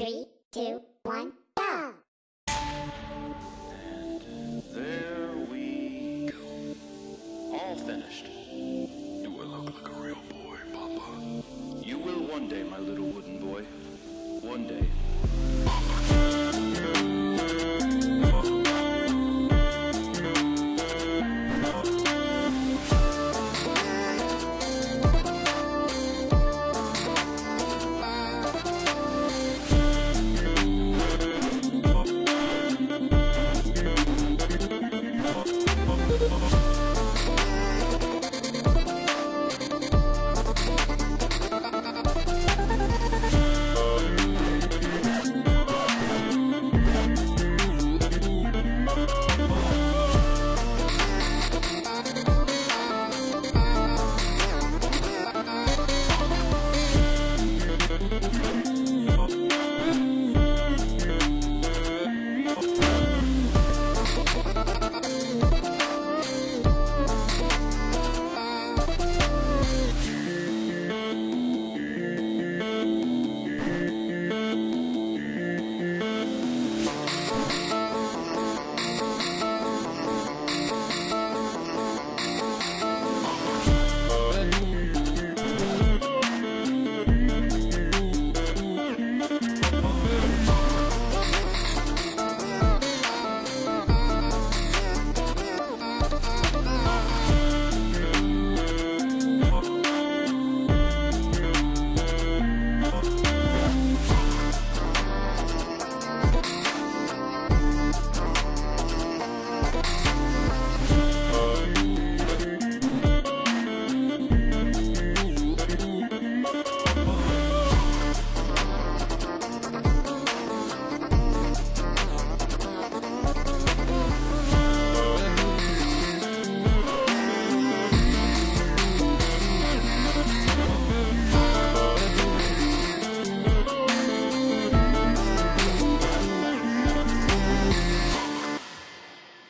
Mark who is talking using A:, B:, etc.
A: Three, two, one, go! And
B: there we go. All finished. Do I look like a real boy, Papa. You will one day, my little wooden boy. One day. Papa.